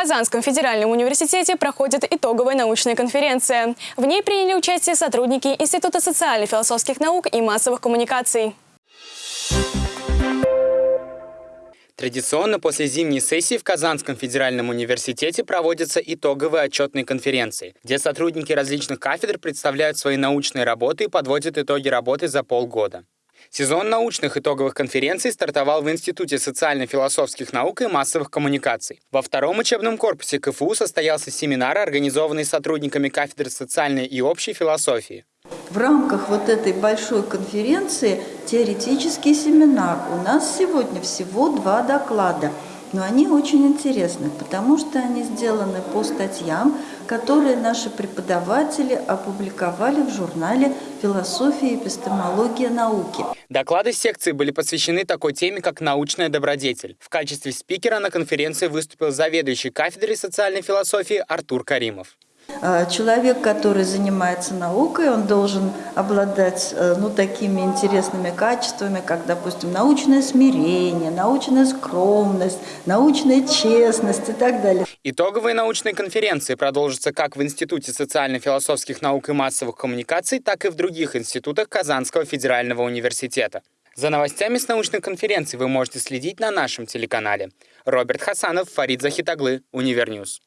Казанском федеральном университете проходит итоговая научная конференция. В ней приняли участие сотрудники Института социально-философских наук и массовых коммуникаций. Традиционно после зимней сессии в Казанском федеральном университете проводятся итоговые отчетные конференции, где сотрудники различных кафедр представляют свои научные работы и подводят итоги работы за полгода. Сезон научных итоговых конференций стартовал в Институте социально-философских наук и массовых коммуникаций. Во втором учебном корпусе КФУ состоялся семинар, организованный сотрудниками кафедры социальной и общей философии. В рамках вот этой большой конференции теоретический семинар. У нас сегодня всего два доклада – но они очень интересны, потому что они сделаны по статьям, которые наши преподаватели опубликовали в журнале «Философия и эпистемология науки». Доклады секции были посвящены такой теме, как научная добродетель. В качестве спикера на конференции выступил заведующий кафедрой социальной философии Артур Каримов. А, человек, который занимается наукой, он должен обладать э, ну, такими интересными качествами, как, допустим, научное смирение, научная скромность, научная честность и так далее. Итоговые научные конференции продолжатся как в Институте социально-философских наук и массовых коммуникаций, так и в других институтах Казанского федерального университета. За новостями с научной конференции вы можете следить на нашем телеканале. Роберт Хасанов, Фарид Захитаглы, Универньюз.